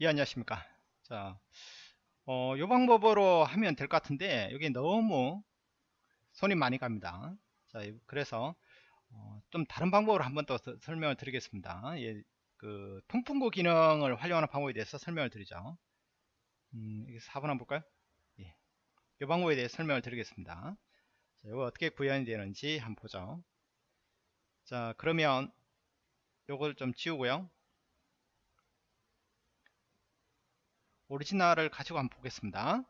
예 안녕하십니까. 자, 어, 요 방법으로 하면 될 것 같은데 여기 너무 손이 많이 갑니다. 자 그래서 어, 좀 다른 방법으로 한번 또 설명을 드리겠습니다. 예, 그 통풍구 기능을 활용하는 방법에 대해서 설명을 드리죠. 음, 4번 한번 볼까요? 예, 이 방법에 대해 설명을 드리겠습니다. 자, 이거 어떻게 구현이 되는지 한번 보죠. 자 그러면 요걸 좀 지우고요 오리지널을 가지고 한번 보겠습니다.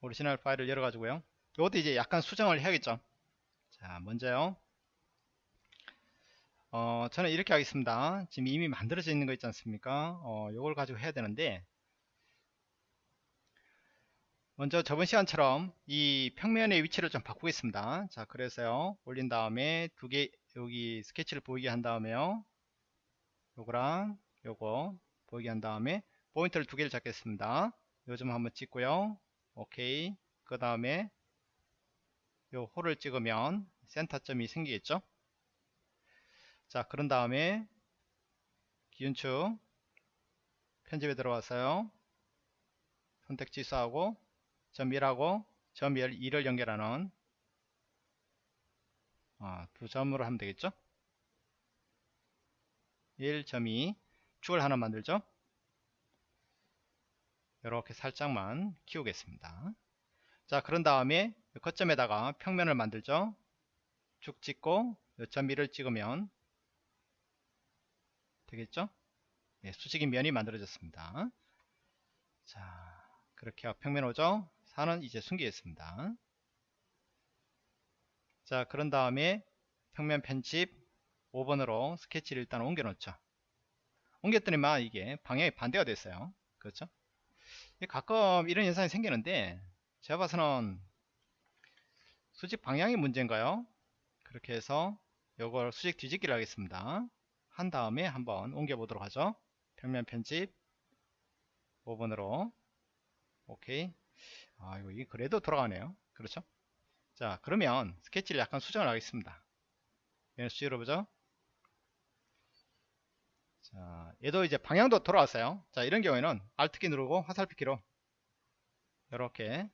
오리지널 파일을 열어가지고요. 이것도 이제 약간 수정을 해야겠죠. 자, 먼저요. 어, 저는 이렇게 하겠습니다. 지금 이미 만들어져 있는 거 있지 않습니까? 어, 이걸 가지고 해야 되는데, 먼저 저번 시간처럼 이 평면의 위치를 좀 바꾸겠습니다. 자 그래서요. 올린 다음에 두 개 여기 스케치를 보이게 한 다음에요. 요거랑 요거 보이게 한 다음에 포인트를 두 개를 잡겠습니다. 요즘 한번 찍고요. 오케이. 그 다음에 요 홀을 찍으면 센터점이 생기겠죠? 자 그런 다음에 기준축 편집에 들어와서요. 선택 취소하고 점 1하고 점 2를 연결하는 어, 두 점으로 하면 되겠죠? 1.2 축을 하나 만들죠? 이렇게 살짝만 키우겠습니다. 자 그런 다음에 거점에다가 평면을 만들죠? 쭉 찍고 점 1을 찍으면 되겠죠? 네, 수직인 면이 만들어졌습니다. 자 그렇게 평면 오죠 4는 이제 숨기겠습니다. 자 그런 다음에 평면 편집 5번으로 스케치를 일단 옮겨 놓죠. 옮겼더니만 이게 방향이 반대가 됐어요. 그렇죠? 가끔 이런 현상이 생기는데 제가 봐서는 수직 방향이 문제인가요? 그렇게 해서 이걸 수직 뒤집기를 하겠습니다. 한 다음에 한번 옮겨 보도록 하죠. 평면 편집 5번으로 오케이 아 이거 이게 그래도 돌아가네요. 그렇죠? 자 그러면 스케치를 약간 수정을 하겠습니다. 얘는 수직으로 보죠. 자 얘도 이제 방향도 돌아왔어요. 자 이런 경우에는 Alt키 누르고 화살표키로 이렇게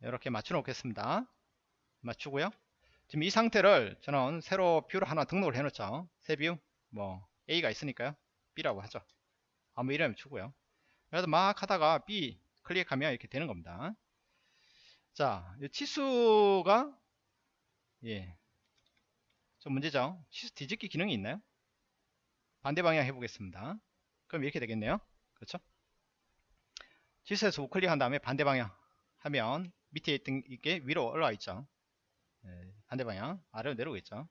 이렇게 맞춰 놓겠습니다. 맞추고요. 지금 이 상태를 저는 새로 view를 하나 등록을 해 놓죠. 새 view 뭐 A가 있으니까요. B라고 하죠. 아무 이름 주고요. 그래서 막 하다가 B 클릭하면 이렇게 되는 겁니다. 자, 치수가 예, 좀 문제죠. 치수 뒤집기 기능이 있나요? 반대 방향 해보겠습니다. 그럼 이렇게 되겠네요. 그렇죠? 치수에서 우클릭한 다음에 반대 방향 하면 밑에 있던 이게 위로 올라와 있죠. 예, 반대 방향 아래로 내려오고 있죠.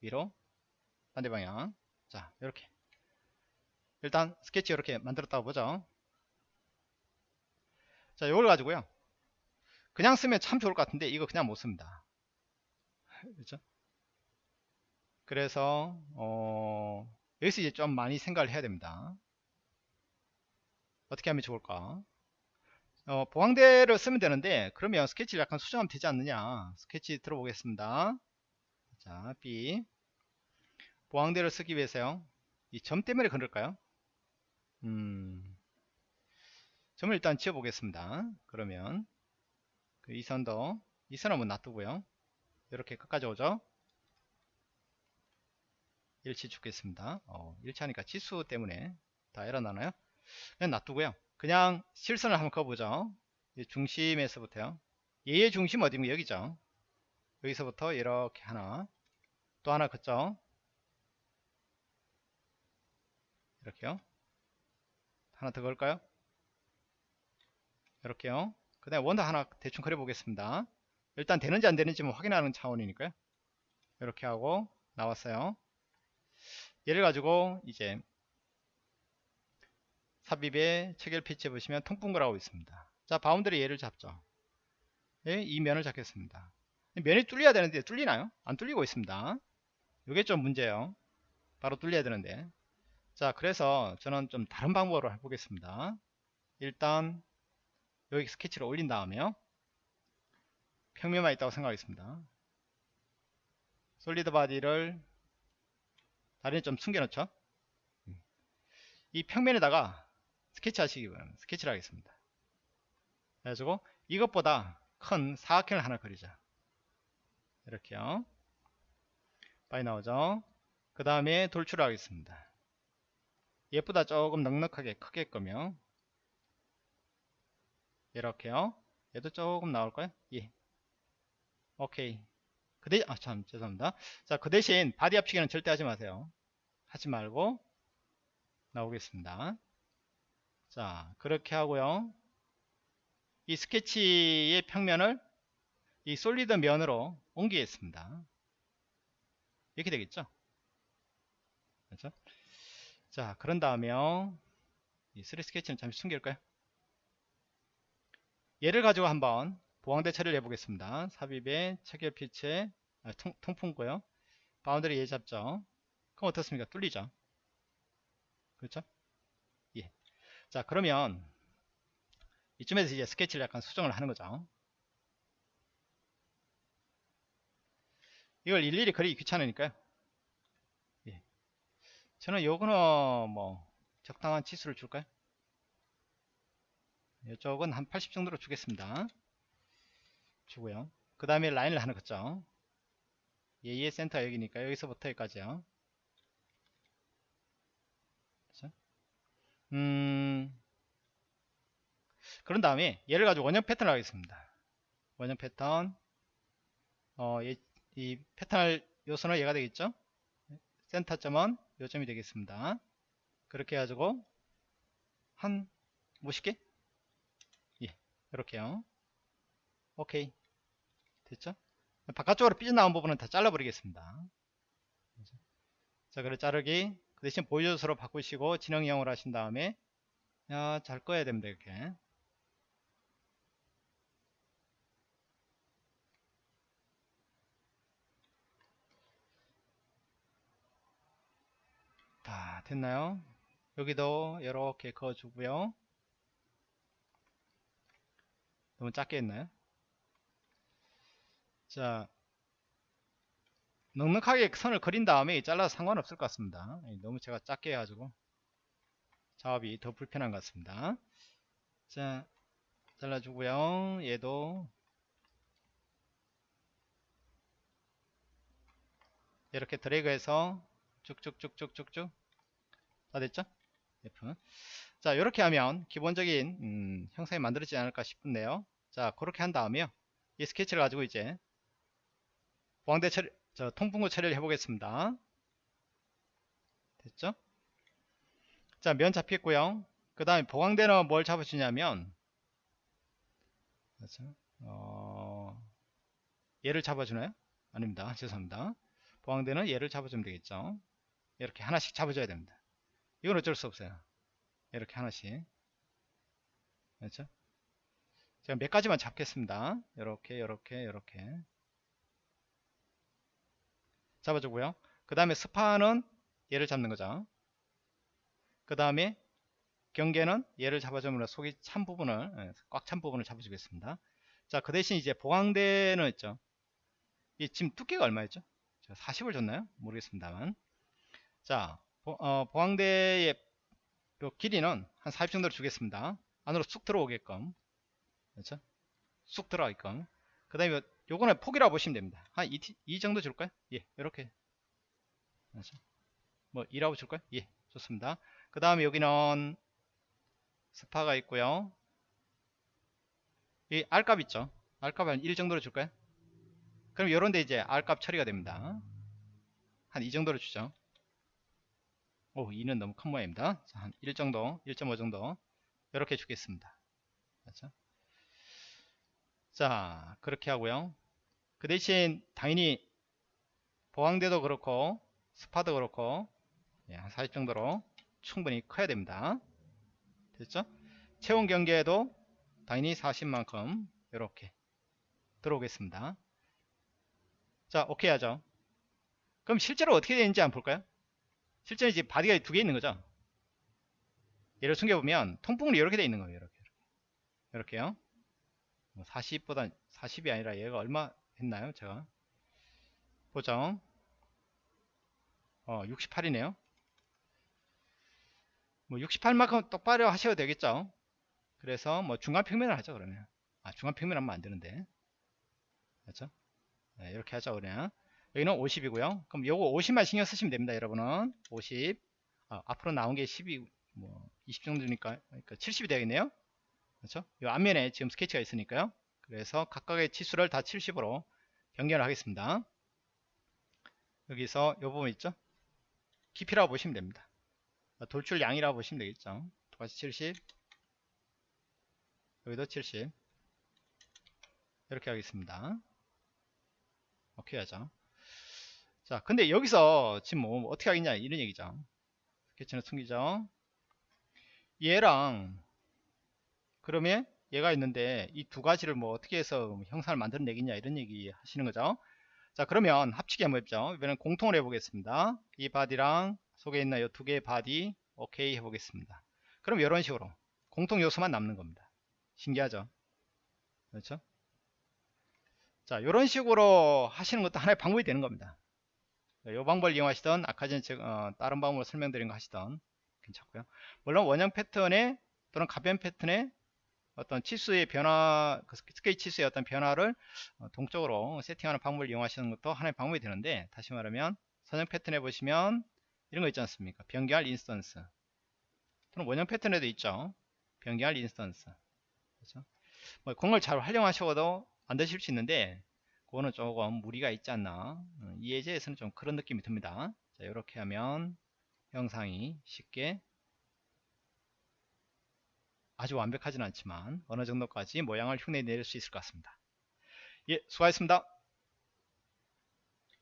위로 반대 방향 자 이렇게 일단 스케치 이렇게 만들었다고 보죠. 자, 이걸 가지고요. 그냥 쓰면 참 좋을 것 같은데 이거 그냥 못 씁니다. 그렇죠? 그래서 어, 여기서 이제 좀 많이 생각을 해야 됩니다. 어떻게 하면 좋을까? 어, 보강대를 쓰면 되는데 그러면 스케치를 약간 수정하면 되지 않느냐 스케치 들어보겠습니다 자 B 보강대를 쓰기 위해서요 이 점 때문에 그럴까요 음 점을 일단 지워 보겠습니다. 그러면 그 이 선도 이선 한번 놔두고요. 이렇게 끝까지 오죠? 일치 죽겠습니다. 어, 일치하니까 치수 때문에 다 에러 나나요? 그냥 놔두고요. 그냥 실선을 한번 그어보죠. 중심에서부터요. 얘의 중심 어디면 여기죠? 여기서부터 이렇게 하나 또 하나 긋죠? 이렇게요. 하나 더 걸까요 이렇게요. 그 다음에 원도 하나 대충 그려 보겠습니다. 일단 되는지 안 되는지 확인하는 차원이니까요. 이렇게 하고 나왔어요. 얘를 가지고 이제 삽입에 체결 feature에 보시면 통풍구라고 있습니다. 자 boundary 얘를 잡죠. 예, 이 면을 잡겠습니다. 면이 뚫려야 되는데 뚫리나요? 안 뚫리고 있습니다. 이게 좀 문제예요. 바로 뚫려야 되는데. 자 그래서 저는 좀 다른 방법으로 해보겠습니다. 일단 여기 스케치를 올린 다음에요. 평면만 있다고 생각하겠습니다. solid body를 다리는 좀 숨겨놓죠. 이 평면에다가 스케치 하시기 바랍니다. 스케치를 하겠습니다. 그래가지고 이것보다 큰 사각형을 하나 그리자. 이렇게요. 많이 나오죠. 그 다음에 돌출을 하겠습니다. 얘보다 조금 넉넉하게 크게끔요. 이렇게요. 얘도 조금 나올까요? 예. 오케이. 그 대신, 아, 참, 죄송합니다. 자, 그 대신 body 합치기는 절대 하지 마세요. 하지 말고 나오겠습니다. 자, 그렇게 하고요. 이 스케치의 평면을 이 solid 면으로 옮기겠습니다. 이렇게 되겠죠? 그렇죠? 자, 그런 다음에요. 이 3 스케치는 잠시 숨길까요? 얘를 가지고 한번 보강대 처리를 해보겠습니다. 삽입에 체결 피체 아, 통, 통풍구요. boundary 얘 잡죠. 그럼 어떻습니까? 뚫리죠. 그렇죠? 예. 자, 그러면 이쯤에서 이제 스케치를 약간 수정을 하는 거죠. 이걸 일일이 그리기 귀찮으니까요. 예. 저는 요거는 뭐 적당한 치수를 줄까요? 이쪽은 한 80 정도로 주겠습니다. 주고요. 그 다음에 라인을 하나 긋죠. 예의 센터 여기니까 여기서부터 여기까지요. 그렇죠? 음, 그런 다음에 얘를 가지고 원형 패턴을 하겠습니다. 원형 패턴 어, 이, 이 패턴 요소는 얘가 되겠죠? 센터점은 요점이 되겠습니다. 그렇게 해가지고 한 50개? 예, 이렇게요. 오케이. 됐죠? 바깥쪽으로 삐져나온 부분은 다 잘라버리겠습니다. 자, 그래 자르기. 그 대신 보여줘서로 바꾸시고 진행형으로 하신 다음에 야, 잘 꺼야 됩니다. 이렇게. 다 됐나요? 여기도 이렇게 그어주고요. 너무 작게 했나요? 자, 넉넉하게 선을 그린 다음에 잘라도 상관없을 것 같습니다. 너무 제가 작게 해가지고 작업이 더 불편한 것 같습니다. 자, 잘라주고요. 얘도 이렇게 드래그해서 쭉쭉쭉쭉쭉쭉 다 됐죠? F. 자 이렇게 하면 기본적인 음, 형상이 만들어지지 않을까 싶은데요 자 그렇게 한 다음에요. 이 스케치를 가지고 이제 보강대 처리, 저 통풍구 처리를 해 보겠습니다. 됐죠? 자 면 잡혔고요. 그 다음에 보강대는 뭘 잡아주냐면 그렇죠? 어, 얘를 잡아주나요? 아닙니다. 죄송합니다. 보강대는 얘를 잡아주면 되겠죠. 이렇게 하나씩 잡아줘야 됩니다. 이건 어쩔 수 없어요. 이렇게 하나씩. 그렇죠 제가 몇 가지만 잡겠습니다. 이렇게 이렇게 이렇게. 잡아주고요. 그 다음에 스파는 얘를 잡는 거죠. 그 다음에 경계는 얘를 잡아주면 속이 찬 부분을 예, 꽉찬 부분을 잡아주겠습니다. 자 그 대신 이제 보강대는 있죠. 이 지금 두께가 얼마였죠? 40을 줬나요? 모르겠습니다만. 자 보, 어, 요 길이는 한 40 정도로 주겠습니다. 안으로 쑥 들어오게끔. 그렇죠? 쑥 들어가게끔. 그 다음에 요거는 폭이라고 보시면 됩니다. 한 2, 2 정도 줄까요? 예, 이렇게. 그렇죠? 뭐 2라고 줄까요? 예, 좋습니다. 그 다음에 여기는 스파가 있고요. 이 R값 있죠? R값 한 1 정도로 줄까요? 그럼 요런데 이제 R값 처리가 됩니다. 한이 정도로 주죠. 오 2는 너무 큰 모양입니다 자, 한1 정도 1.5 정도 이렇게 주겠습니다 그렇죠? 자 그렇게 하고요 그 대신 당연히 보강대도 그렇고 스파도 그렇고 예, 한40 정도로 충분히 커야 됩니다 됐죠 채움 경계에도 당연히 40만큼 이렇게 들어오겠습니다 자 오케이 하죠 그럼 실제로 어떻게 되는지 한번 볼까요 실제로 이제 body가 두 개 있는 거죠. 얘를 숨겨보면 통풍으로 이렇게 되어 있는 거예요. 이렇게. 이렇게요. 40보다 40이 아니라 얘가 얼마 했나요 제가? 보정. 어 68이네요. 뭐 68만큼 똑바로 하셔도 되겠죠? 그래서 뭐 중간 평면을 하죠 그러면. 아 중간 평면 하면 안 되는데. 그렇죠? 네, 이렇게 하죠 그냥 여기는 50이고요. 그럼 요거 50만 신경 쓰시면 됩니다 여러분은. 50 아, 앞으로 나온 게 12, 뭐, 20 정도니까, 그러니까 70이 되겠네요. 그렇죠? 이 앞면에 지금 스케치가 있으니까요. 그래서 각각의 치수를 다 70으로 변경을 하겠습니다. 여기서 이 부분 있죠? 깊이라고 보시면 됩니다. 돌출 양이라고 보시면 되겠죠. 똑같이 70, 여기도 70. 이렇게 하겠습니다. 오케이 하죠. 자, 근데 여기서 지금 뭐 어떻게 하겠냐 이런 얘기죠. 스케치는 숨기죠. 얘랑 그러면 얘가 있는데 이 두 가지를 뭐 어떻게 해서 형상을 만들어내겠냐 이런 얘기 하시는 거죠. 자 그러면 합치기 한번 해보죠. 이번엔 공통을 해보겠습니다. 이 body랑 속에 있는 이 두 개의 body 오케이 해보겠습니다. 그럼 이런 식으로 공통 요소만 남는 겁니다. 신기하죠? 그렇죠? 자 이런 식으로 하시는 것도 하나의 방법이 되는 겁니다. 이 방법을 이용하시던 아까 전에 어, 다른 방법으로 설명드린 거 하시던 괜찮고요. 물론 원형 패턴에 또는 가변 패턴에 어떤 치수의 변화, 그 스케치 치수의 어떤 변화를 어, 동적으로 세팅하는 방법을 이용하시는 것도 하나의 방법이 되는데 다시 말하면 선형 패턴에 보시면 이런 거 있지 않습니까? 변경할 instance 또는 원형 패턴에도 있죠. 변경할 instance 그렇죠? 뭐 그걸 잘 활용하셔도 안 되실 수 있는데 그거는 조금 무리가 있지 않나 어, 이 예제에서는 좀 그런 느낌이 듭니다. 자 이렇게 하면 형상이 쉽게 아주 완벽하진 않지만 어느 정도까지 모양을 흉내낼 수 있을 것 같습니다. 예, 수고하셨습니다.